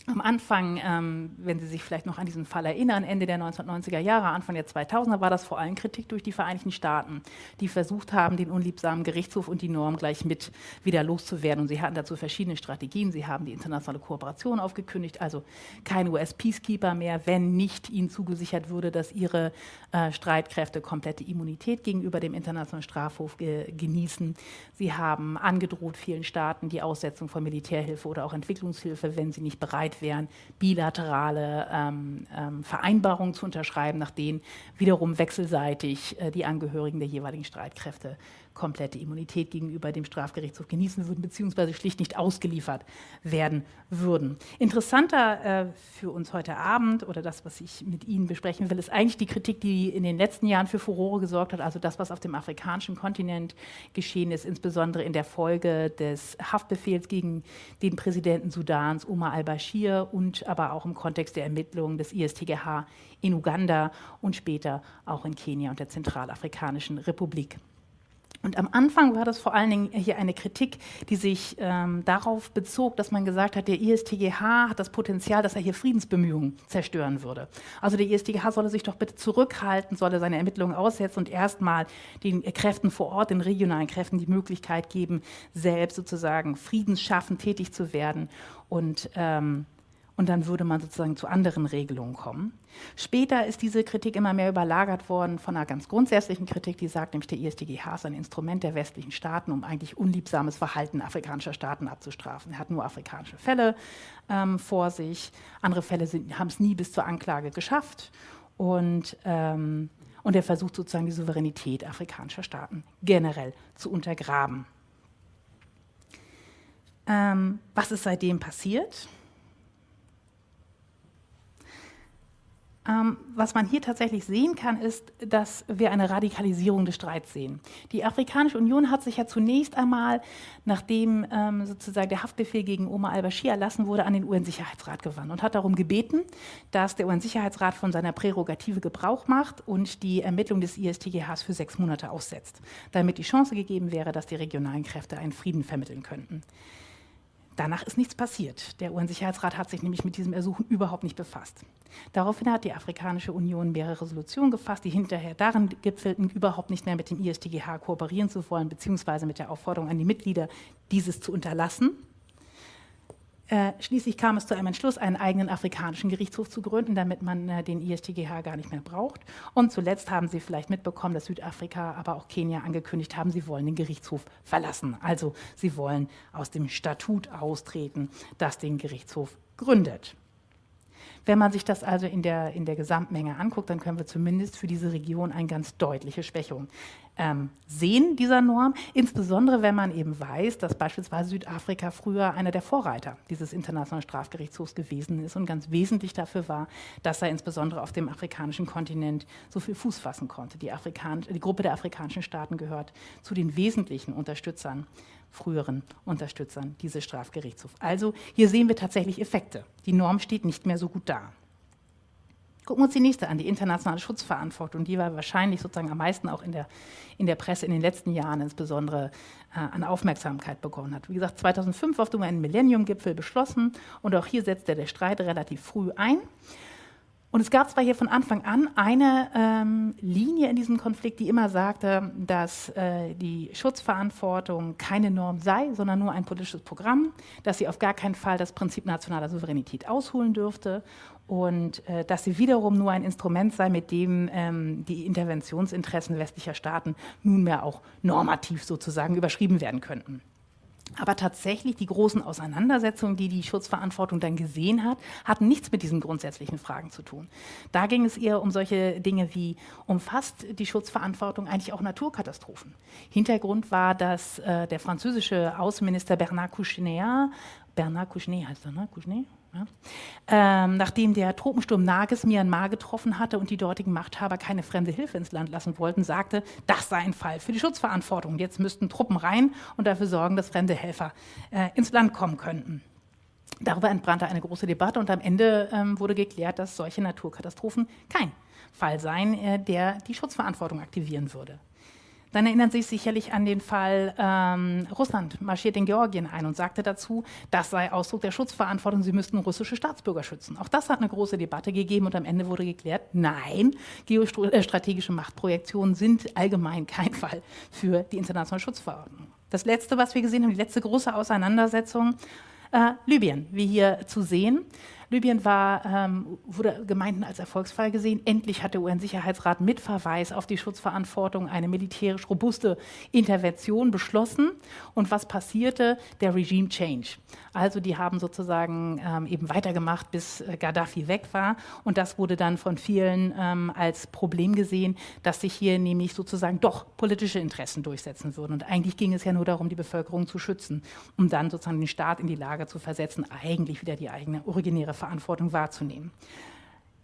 Am Anfang, ähm, wenn Sie sich vielleicht noch an diesen Fall erinnern, Ende der 1990er Jahre, Anfang der 2000er, war das vor allem Kritik durch die Vereinigten Staaten, die versucht haben, den unliebsamen Gerichtshof und die Norm gleich mit wieder loszuwerden. Und sie hatten dazu verschiedene Strategien. Sie haben die internationale Kooperation aufgekündigt, also kein US-Peacekeeper mehr, wenn nicht ihnen zugesichert würde, dass ihre äh, Streitkräfte komplette Immunität gegenüber dem Internationalen Strafhof ge genießen. Sie haben angedroht vielen Staaten die Aussetzung von Militärhilfe oder auch Entwicklungshilfe, wenn sie nicht bereit wären, bilaterale ähm, ähm, Vereinbarungen zu unterschreiben, nach denen wiederum wechselseitig äh, die Angehörigen der jeweiligen Streitkräfte komplette Immunität gegenüber dem Strafgerichtshof genießen würden, beziehungsweise schlicht nicht ausgeliefert werden würden. Interessanter äh, für uns heute Abend oder das, was ich mit Ihnen besprechen will, ist eigentlich die Kritik, die in den letzten Jahren für Furore gesorgt hat, also das, was auf dem afrikanischen Kontinent geschehen ist, insbesondere in der Folge des Haftbefehls gegen den Präsidenten Sudans, Omar al-Bashir, und aber auch im Kontext der Ermittlungen des ISTGH in Uganda und später auch in Kenia und der Zentralafrikanischen Republik. Und am Anfang war das vor allen Dingen hier eine Kritik, die sich ähm, darauf bezog, dass man gesagt hat, der ISTGH hat das Potenzial, dass er hier Friedensbemühungen zerstören würde. Also der ISTGH solle sich doch bitte zurückhalten, solle seine Ermittlungen aussetzen und erstmal den Kräften vor Ort, den regionalen Kräften die Möglichkeit geben, selbst sozusagen friedensschaffend tätig zu werden und ähm, und dann würde man sozusagen zu anderen Regelungen kommen. Später ist diese Kritik immer mehr überlagert worden von einer ganz grundsätzlichen Kritik, die sagt, nämlich der ISDGH ist ein Instrument der westlichen Staaten, um eigentlich unliebsames Verhalten afrikanischer Staaten abzustrafen. Er hat nur afrikanische Fälle ähm, vor sich, andere Fälle haben es nie bis zur Anklage geschafft und ähm, und er versucht sozusagen die Souveränität afrikanischer Staaten generell zu untergraben. Ähm, was ist seitdem passiert? Was man hier tatsächlich sehen kann, ist, dass wir eine Radikalisierung des Streits sehen. Die Afrikanische Union hat sich ja zunächst einmal, nachdem ähm, sozusagen der Haftbefehl gegen Omar al-Bashir erlassen wurde, an den UN-Sicherheitsrat gewandt und hat darum gebeten, dass der UN-Sicherheitsrat von seiner Prärogative Gebrauch macht und die Ermittlung des ISTGHs für sechs Monate aussetzt, damit die Chance gegeben wäre, dass die regionalen Kräfte einen Frieden vermitteln könnten. Danach ist nichts passiert. Der UN-Sicherheitsrat hat sich nämlich mit diesem Ersuchen überhaupt nicht befasst. Daraufhin hat die Afrikanische Union mehrere Resolutionen gefasst, die hinterher darin gipfelten, überhaupt nicht mehr mit dem ISTGH kooperieren zu wollen, beziehungsweise mit der Aufforderung an die Mitglieder, dieses zu unterlassen. Äh, schließlich kam es zu einem Entschluss, einen eigenen afrikanischen Gerichtshof zu gründen, damit man äh, den ISTGH gar nicht mehr braucht. Und zuletzt haben Sie vielleicht mitbekommen, dass Südafrika, aber auch Kenia angekündigt haben, sie wollen den Gerichtshof verlassen. Also sie wollen aus dem Statut austreten, das den Gerichtshof gründet. Wenn man sich das also in der, in der Gesamtmenge anguckt, dann können wir zumindest für diese Region eine ganz deutliche Schwächung ähm, sehen dieser Norm, insbesondere wenn man eben weiß, dass beispielsweise Südafrika früher einer der Vorreiter dieses Internationalen Strafgerichtshofs gewesen ist und ganz wesentlich dafür war, dass er insbesondere auf dem afrikanischen Kontinent so viel Fuß fassen konnte. Die, Afrikan die Gruppe der afrikanischen Staaten gehört zu den wesentlichen Unterstützern früheren Unterstützern dieses Strafgerichtshofs. Also hier sehen wir tatsächlich Effekte. Die Norm steht nicht mehr so gut da. Gucken wir uns die nächste an, die internationale Schutzverantwortung. Die war wahrscheinlich sozusagen am meisten auch in der, in der Presse in den letzten Jahren insbesondere äh, an Aufmerksamkeit bekommen hat. Wie gesagt, 2005 auf dem UN-Millennium-Gipfel beschlossen und auch hier setzte der Streit relativ früh ein. Und es gab zwar hier von Anfang an eine ähm, Linie in diesem Konflikt, die immer sagte, dass äh, die Schutzverantwortung keine Norm sei, sondern nur ein politisches Programm, dass sie auf gar keinen Fall das Prinzip nationaler Souveränität ausholen dürfte und äh, dass sie wiederum nur ein Instrument sei, mit dem ähm, die Interventionsinteressen westlicher Staaten nunmehr auch normativ sozusagen überschrieben werden könnten. Aber tatsächlich die großen Auseinandersetzungen, die die Schutzverantwortung dann gesehen hat, hatten nichts mit diesen grundsätzlichen Fragen zu tun. Da ging es eher um solche Dinge wie, umfasst die Schutzverantwortung eigentlich auch Naturkatastrophen? Hintergrund war, dass äh, der französische Außenminister Bernard Kouchner, Bernard Kouchner heißt er, ne? Kouchner? Ähm, nachdem der Tropensturm Nages Myanmar getroffen hatte und die dortigen Machthaber keine fremde Hilfe ins Land lassen wollten, sagte, das sei ein Fall für die Schutzverantwortung. Jetzt müssten Truppen rein und dafür sorgen, dass fremde Helfer äh, ins Land kommen könnten. Darüber entbrannte eine große Debatte und am Ende ähm, wurde geklärt, dass solche Naturkatastrophen kein Fall seien, äh, der die Schutzverantwortung aktivieren würde. Dann erinnern Sie sich sicherlich an den Fall, ähm, Russland marschiert in Georgien ein und sagte dazu, das sei Ausdruck der Schutzverantwortung, sie müssten russische Staatsbürger schützen. Auch das hat eine große Debatte gegeben und am Ende wurde geklärt, nein, geostrategische Machtprojektionen sind allgemein kein Fall für die internationale Schutzverordnung. Das Letzte, was wir gesehen haben, die letzte große Auseinandersetzung, äh, Libyen, wie hier zu sehen. Libyen war, ähm, wurde Gemeinden als Erfolgsfall gesehen. Endlich hat der UN-Sicherheitsrat mit Verweis auf die Schutzverantwortung eine militärisch robuste Intervention beschlossen. Und was passierte? Der Regime Change. Also die haben sozusagen ähm, eben weitergemacht, bis äh, Gaddafi weg war. Und das wurde dann von vielen ähm, als Problem gesehen, dass sich hier nämlich sozusagen doch politische Interessen durchsetzen würden. Und eigentlich ging es ja nur darum, die Bevölkerung zu schützen, um dann sozusagen den Staat in die Lage zu versetzen, eigentlich wieder die eigene originäre Verantwortung wahrzunehmen.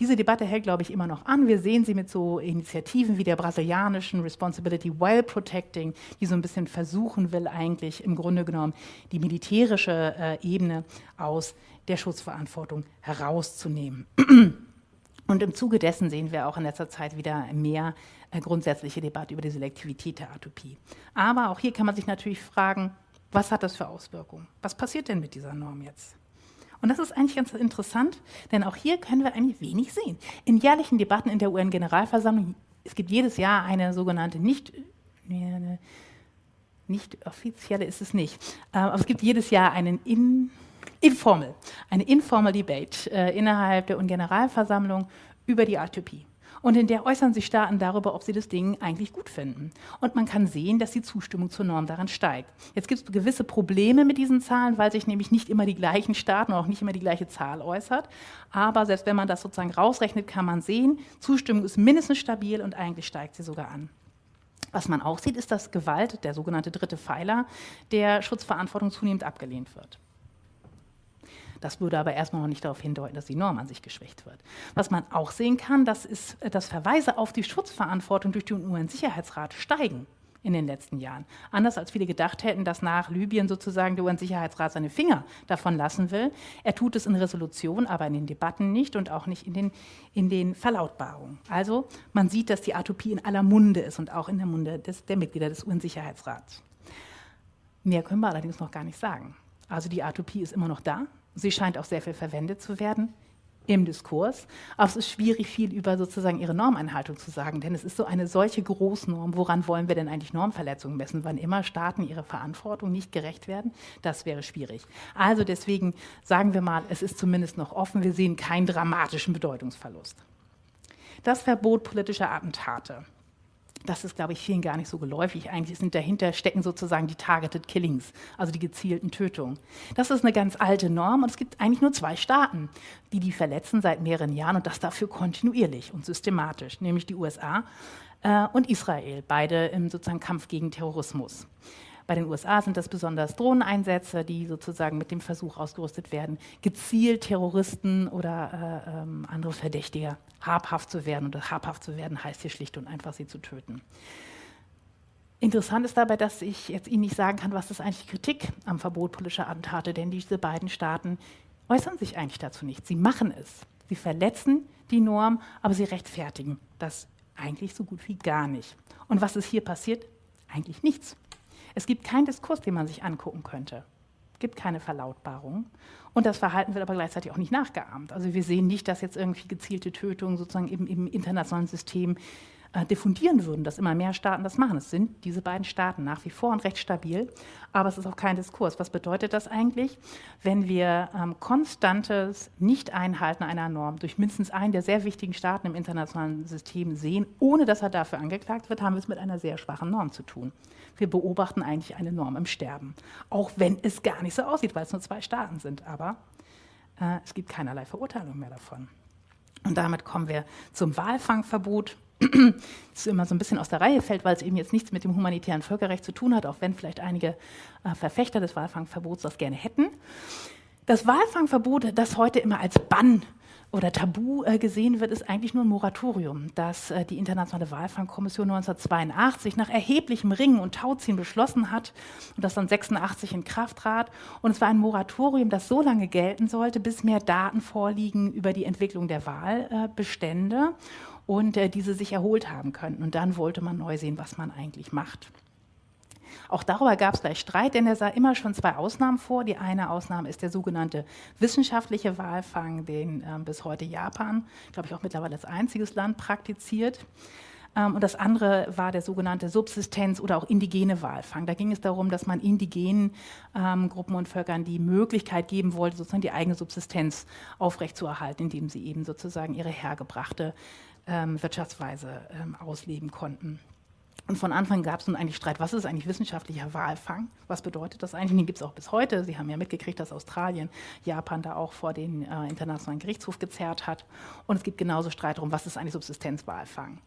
Diese Debatte hält, glaube ich, immer noch an. Wir sehen sie mit so Initiativen wie der brasilianischen Responsibility While Protecting, die so ein bisschen versuchen will, eigentlich im Grunde genommen die militärische äh, Ebene aus der Schutzverantwortung herauszunehmen. Und im Zuge dessen sehen wir auch in letzter Zeit wieder mehr äh, grundsätzliche Debatte über die Selektivität der Atopie. Aber auch hier kann man sich natürlich fragen, was hat das für Auswirkungen? Was passiert denn mit dieser Norm jetzt? Und das ist eigentlich ganz interessant, denn auch hier können wir eigentlich wenig sehen. In jährlichen Debatten in der UN-Generalversammlung, es gibt jedes Jahr eine sogenannte nicht, nicht offizielle ist es nicht, äh, aber es gibt jedes Jahr einen in, informal, eine informal Debate äh, innerhalb der UN-Generalversammlung über die Atopie. Und in der äußern sich Staaten darüber, ob sie das Ding eigentlich gut finden. Und man kann sehen, dass die Zustimmung zur Norm daran steigt. Jetzt gibt es gewisse Probleme mit diesen Zahlen, weil sich nämlich nicht immer die gleichen Staaten und auch nicht immer die gleiche Zahl äußert. Aber selbst wenn man das sozusagen rausrechnet, kann man sehen, Zustimmung ist mindestens stabil und eigentlich steigt sie sogar an. Was man auch sieht, ist, dass Gewalt, der sogenannte dritte Pfeiler, der Schutzverantwortung zunehmend abgelehnt wird. Das würde aber erstmal noch nicht darauf hindeuten, dass die Norm an sich geschwächt wird. Was man auch sehen kann, das ist, dass Verweise auf die Schutzverantwortung durch den UN-Sicherheitsrat steigen in den letzten Jahren. Anders als viele gedacht hätten, dass nach Libyen sozusagen der UN-Sicherheitsrat seine Finger davon lassen will. Er tut es in Resolutionen, aber in den Debatten nicht und auch nicht in den, in den Verlautbarungen. Also man sieht, dass die Atopie in aller Munde ist und auch in der Munde des, der Mitglieder des UN-Sicherheitsrats. Mehr können wir allerdings noch gar nicht sagen. Also die Atopie ist immer noch da, Sie scheint auch sehr viel verwendet zu werden im Diskurs. Aber es ist schwierig, viel über sozusagen ihre Normeinhaltung zu sagen, denn es ist so eine solche Großnorm. Woran wollen wir denn eigentlich Normverletzungen messen? Wann immer Staaten ihrer Verantwortung nicht gerecht werden, das wäre schwierig. Also deswegen sagen wir mal, es ist zumindest noch offen. Wir sehen keinen dramatischen Bedeutungsverlust. Das Verbot politischer Attentate das ist, glaube ich, vielen gar nicht so geläufig. Eigentlich sind dahinter stecken sozusagen die Targeted Killings, also die gezielten Tötungen. Das ist eine ganz alte Norm und es gibt eigentlich nur zwei Staaten, die die verletzen seit mehreren Jahren und das dafür kontinuierlich und systematisch, nämlich die USA äh, und Israel, beide im sozusagen Kampf gegen Terrorismus. Bei den USA sind das besonders Drohneneinsätze, die sozusagen mit dem Versuch ausgerüstet werden, gezielt Terroristen oder äh, ähm, andere Verdächtige habhaft zu werden. Und habhaft zu werden heißt hier schlicht und einfach, sie zu töten. Interessant ist dabei, dass ich jetzt Ihnen nicht sagen kann, was ist eigentlich Kritik am Verbot politischer Attentate, denn diese beiden Staaten äußern sich eigentlich dazu nicht. Sie machen es. Sie verletzen die Norm, aber sie rechtfertigen das eigentlich so gut wie gar nicht. Und was ist hier passiert? Eigentlich nichts. Es gibt keinen Diskurs, den man sich angucken könnte. Es gibt keine Verlautbarung. Und das Verhalten wird aber gleichzeitig auch nicht nachgeahmt. Also wir sehen nicht, dass jetzt irgendwie gezielte Tötungen sozusagen im, im internationalen System äh, diffundieren würden, dass immer mehr Staaten das machen. Es sind diese beiden Staaten nach wie vor und recht stabil, aber es ist auch kein Diskurs. Was bedeutet das eigentlich? Wenn wir ähm, konstantes Nicht-Einhalten einer Norm durch mindestens einen der sehr wichtigen Staaten im internationalen System sehen, ohne dass er dafür angeklagt wird, haben wir es mit einer sehr schwachen Norm zu tun. Wir beobachten eigentlich eine Norm im Sterben, auch wenn es gar nicht so aussieht, weil es nur zwei Staaten sind. Aber äh, es gibt keinerlei Verurteilung mehr davon. Und damit kommen wir zum Walfangverbot das immer so ein bisschen aus der Reihe fällt, weil es eben jetzt nichts mit dem humanitären Völkerrecht zu tun hat, auch wenn vielleicht einige äh, Verfechter des Walfangverbots das gerne hätten. Das Walfangverbot, das heute immer als Bann oder Tabu äh, gesehen wird, ist eigentlich nur ein Moratorium, das äh, die Internationale Walfangkommission 1982 nach erheblichem Ringen und Tauziehen beschlossen hat und das dann 86 in Kraft trat. Und es war ein Moratorium, das so lange gelten sollte, bis mehr Daten vorliegen über die Entwicklung der Walbestände und äh, diese sich erholt haben könnten. Und dann wollte man neu sehen, was man eigentlich macht. Auch darüber gab es gleich Streit, denn er sah immer schon zwei Ausnahmen vor. Die eine Ausnahme ist der sogenannte wissenschaftliche Walfang, den äh, bis heute Japan, glaube ich, auch mittlerweile als einziges Land praktiziert. Ähm, und das andere war der sogenannte Subsistenz- oder auch indigene Walfang. Da ging es darum, dass man indigenen ähm, Gruppen und Völkern die Möglichkeit geben wollte, sozusagen die eigene Subsistenz aufrechtzuerhalten, indem sie eben sozusagen ihre hergebrachte ähm, Wirtschaftsweise ähm, ausleben konnten. Und von Anfang gab es nun eigentlich Streit, was ist eigentlich wissenschaftlicher Walfang? Was bedeutet das eigentlich? Den gibt es auch bis heute. Sie haben ja mitgekriegt, dass Australien Japan da auch vor den äh, Internationalen Gerichtshof gezerrt hat. Und es gibt genauso Streit darum, was ist eigentlich Subsistenzwalfang?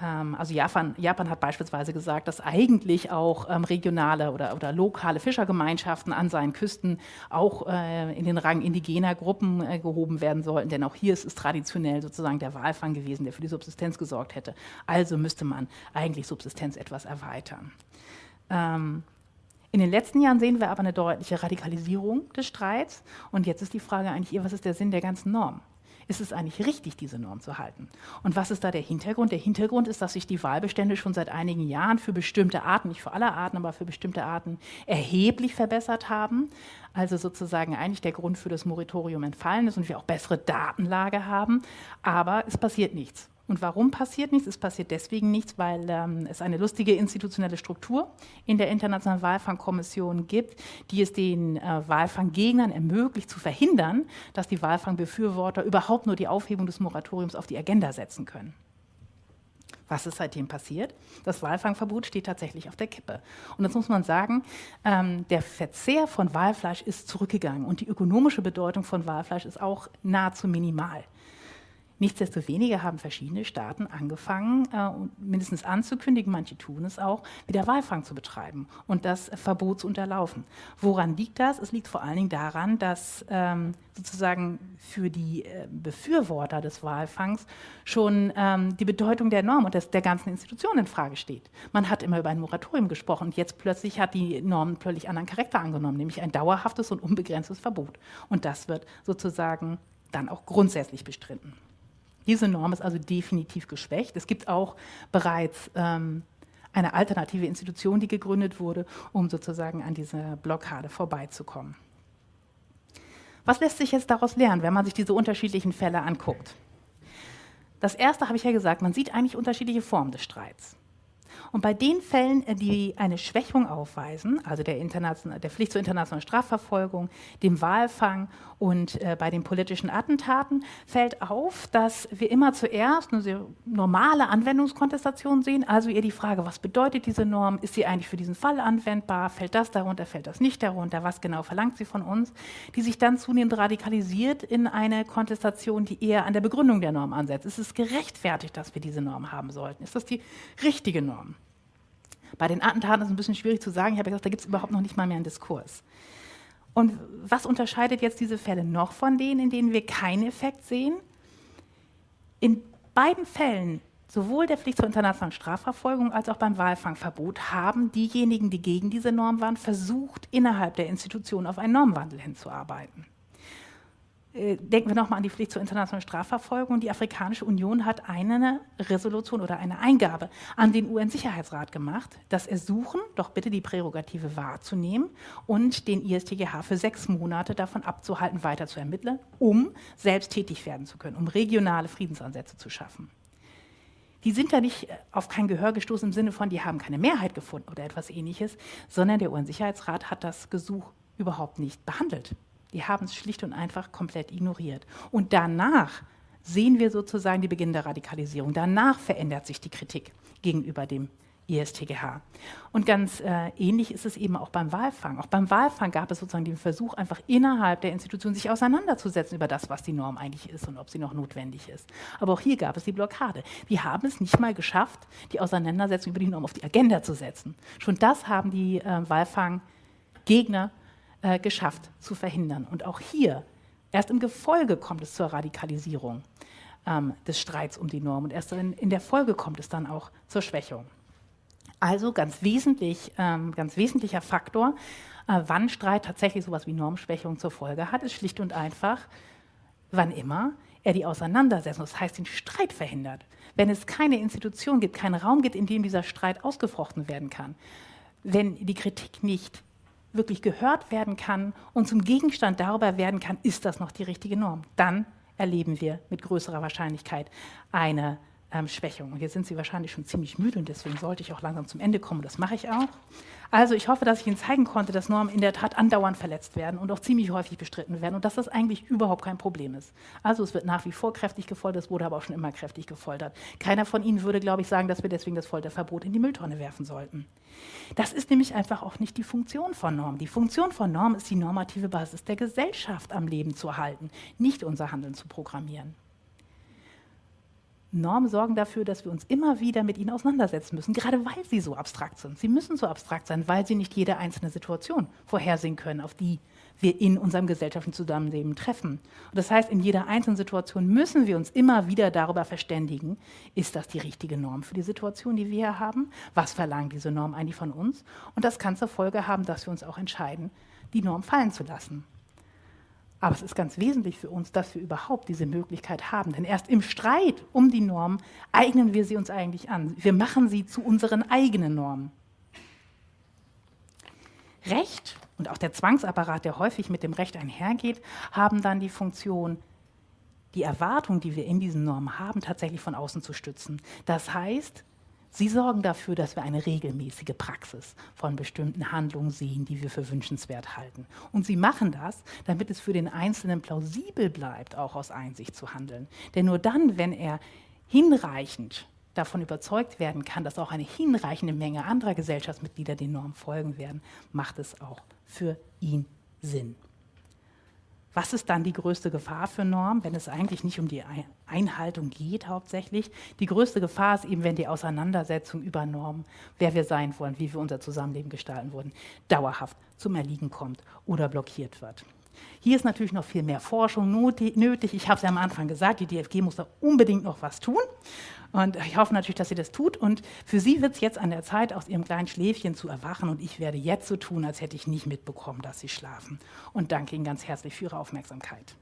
Ähm, also Japan, Japan, hat beispielsweise gesagt, dass eigentlich auch ähm, regionale oder, oder, lokale Fischergemeinschaften an seinen Küsten auch äh, in den Rang indigener Gruppen äh, gehoben werden sollten, denn auch hier ist es traditionell sozusagen der Walfang gewesen, der für die Subsistenz gesorgt hätte. Also müsste man eigentlich Subsistenz etwas erweitern. Ähm, in den letzten Jahren sehen wir aber eine deutliche Radikalisierung des Streits. Und jetzt ist die Frage eigentlich, was ist der Sinn der ganzen Norm? Ist es eigentlich richtig, diese Norm zu halten? Und was ist da der Hintergrund? Der Hintergrund ist, dass sich die Wahlbestände schon seit einigen Jahren für bestimmte Arten, nicht für alle Arten, aber für bestimmte Arten erheblich verbessert haben. Also sozusagen eigentlich der Grund für das Moratorium entfallen ist und wir auch bessere Datenlage haben. Aber es passiert nichts. Und warum passiert nichts? Es passiert deswegen nichts, weil ähm, es eine lustige institutionelle Struktur in der Internationalen Walfangkommission gibt, die es den äh, Walfanggegnern ermöglicht, zu verhindern, dass die Walfangbefürworter überhaupt nur die Aufhebung des Moratoriums auf die Agenda setzen können. Was ist seitdem passiert? Das Walfangverbot steht tatsächlich auf der Kippe. Und jetzt muss man sagen, ähm, der Verzehr von Walfleisch ist zurückgegangen und die ökonomische Bedeutung von Walfleisch ist auch nahezu minimal. Nichtsdestoweniger haben verschiedene Staaten angefangen, äh, mindestens anzukündigen, manche tun es auch, wieder Walfang zu betreiben und das Verbot zu unterlaufen. Woran liegt das? Es liegt vor allen Dingen daran, dass ähm, sozusagen für die äh, Befürworter des Walfangs schon ähm, die Bedeutung der Norm und der ganzen Institution in Frage steht. Man hat immer über ein Moratorium gesprochen und jetzt plötzlich hat die Norm völlig anderen Charakter angenommen, nämlich ein dauerhaftes und unbegrenztes Verbot. Und das wird sozusagen dann auch grundsätzlich bestritten. Diese Norm ist also definitiv geschwächt. Es gibt auch bereits ähm, eine alternative Institution, die gegründet wurde, um sozusagen an dieser Blockade vorbeizukommen. Was lässt sich jetzt daraus lernen, wenn man sich diese unterschiedlichen Fälle anguckt? Das erste habe ich ja gesagt, man sieht eigentlich unterschiedliche Formen des Streits. Und bei den Fällen, äh, die eine Schwächung aufweisen, also der, der Pflicht zur internationalen Strafverfolgung, dem Walfang und äh, bei den politischen Attentaten, fällt auf, dass wir immer zuerst eine sehr normale Anwendungskontestation sehen, also eher die Frage, was bedeutet diese Norm, ist sie eigentlich für diesen Fall anwendbar, fällt das darunter, fällt das nicht darunter, was genau verlangt sie von uns, die sich dann zunehmend radikalisiert in eine Kontestation, die eher an der Begründung der Norm ansetzt. Ist es gerechtfertigt, dass wir diese Norm haben sollten? Ist das die richtige Norm? Bei den Attentaten ist es ein bisschen schwierig zu sagen. Ich habe gesagt, da gibt es überhaupt noch nicht mal mehr einen Diskurs. Und was unterscheidet jetzt diese Fälle noch von denen, in denen wir keinen Effekt sehen? In beiden Fällen, sowohl der Pflicht zur internationalen Strafverfolgung als auch beim Walfangverbot, haben diejenigen, die gegen diese Norm waren, versucht, innerhalb der Institution auf einen Normwandel hinzuarbeiten. Äh, denken wir nochmal an die Pflicht zur internationalen Strafverfolgung. Die Afrikanische Union hat eine Resolution oder eine Eingabe an den UN-Sicherheitsrat gemacht, das Ersuchen, doch bitte die Prärogative wahrzunehmen und den ISTGH für sechs Monate davon abzuhalten, weiter zu ermitteln, um selbst tätig werden zu können, um regionale Friedensansätze zu schaffen. Die sind da nicht äh, auf kein Gehör gestoßen im Sinne von, die haben keine Mehrheit gefunden oder etwas ähnliches, sondern der UN-Sicherheitsrat hat das Gesuch überhaupt nicht behandelt. Die haben es schlicht und einfach komplett ignoriert. Und danach sehen wir sozusagen die Beginn der Radikalisierung. Danach verändert sich die Kritik gegenüber dem ISTGH. Und ganz äh, ähnlich ist es eben auch beim Walfang. Auch beim Walfang gab es sozusagen den Versuch, einfach innerhalb der Institution sich auseinanderzusetzen über das, was die Norm eigentlich ist und ob sie noch notwendig ist. Aber auch hier gab es die Blockade. Die haben es nicht mal geschafft, die Auseinandersetzung über die Norm auf die Agenda zu setzen. Schon das haben die äh, Walfang-Gegner äh, geschafft zu verhindern. Und auch hier, erst im Gefolge kommt es zur Radikalisierung ähm, des Streits um die Norm und erst in, in, der Folge kommt es dann auch zur Schwächung. Also ganz, wesentlich, ähm, ganz wesentlicher Faktor, äh, wann Streit tatsächlich so etwas wie Normschwächung zur Folge hat, ist schlicht und einfach, wann immer er die Auseinandersetzung, das heißt den Streit verhindert, wenn es keine Institution gibt, keinen Raum gibt, in dem dieser Streit ausgefochten werden kann, wenn die Kritik nicht wirklich gehört werden kann und zum Gegenstand darüber werden kann, ist das noch die richtige Norm, dann erleben wir mit größerer Wahrscheinlichkeit eine ähm, Schwächung. Und jetzt sind Sie wahrscheinlich schon ziemlich müde und deswegen sollte ich auch langsam zum Ende kommen. Das mache ich auch. Also ich hoffe, dass ich Ihnen zeigen konnte, dass Normen in der Tat andauernd verletzt werden und auch ziemlich häufig bestritten werden und dass das eigentlich überhaupt kein Problem ist. Also es wird nach wie vor kräftig gefoltert, es wurde aber auch schon immer kräftig gefoltert. Keiner von Ihnen würde, glaube ich, sagen, dass wir deswegen das Folterverbot in die Mülltonne werfen sollten. Das ist nämlich einfach auch nicht die Funktion von Normen. Die Funktion von Normen ist die normative Basis der Gesellschaft am Leben zu erhalten, nicht unser Handeln zu programmieren. Normen sorgen dafür, dass wir uns immer wieder mit ihnen auseinandersetzen müssen, gerade weil sie so abstrakt sind. Sie müssen so abstrakt sein, weil sie nicht jede einzelne Situation vorhersehen können, auf die wir in unserem gesellschaftlichen Zusammenleben treffen. Und das heißt, in jeder einzelnen Situation müssen wir uns immer wieder darüber verständigen, ist das die richtige Norm für die Situation, die wir hier haben? Was verlangt diese Norm eigentlich von uns? Und das kann zur Folge haben, dass wir uns auch entscheiden, die Norm fallen zu lassen. Aber es ist ganz wesentlich für uns, dass wir überhaupt diese Möglichkeit haben. Denn erst im Streit um die Norm eignen wir sie uns eigentlich an. Wir machen sie zu unseren eigenen Normen. Recht und auch der Zwangsapparat, der häufig mit dem Recht einhergeht, haben dann die Funktion, die Erwartung, die wir in diesen Normen haben, tatsächlich von außen zu stützen. Das heißt, Sie sorgen dafür, dass wir eine regelmäßige Praxis von bestimmten Handlungen sehen, die wir für wünschenswert halten. Und sie machen das, damit es für den Einzelnen plausibel bleibt, auch aus Einsicht zu handeln. Denn nur dann, wenn er hinreichend davon überzeugt werden kann, dass auch eine hinreichende Menge anderer Gesellschaftsmitglieder den Normen folgen werden, macht es auch für ihn Sinn. Was ist dann die größte Gefahr für Norm, wenn es eigentlich nicht um die Einhaltung geht hauptsächlich? Die größte Gefahr ist eben, wenn die Auseinandersetzung über Normen, wer wir sein wollen, wie wir unser Zusammenleben gestalten wollen, dauerhaft zum Erliegen kommt oder blockiert wird. Hier ist natürlich noch viel mehr Forschung nötig. Ich habe es ja am Anfang gesagt, die DFG muss da unbedingt noch was tun. Und ich hoffe natürlich, dass sie das tut. Und für sie wird es jetzt an der Zeit, aus ihrem kleinen Schläfchen zu erwachen. Und ich werde jetzt so tun, als hätte ich nicht mitbekommen, dass sie schlafen. Und danke Ihnen ganz herzlich für Ihre Aufmerksamkeit.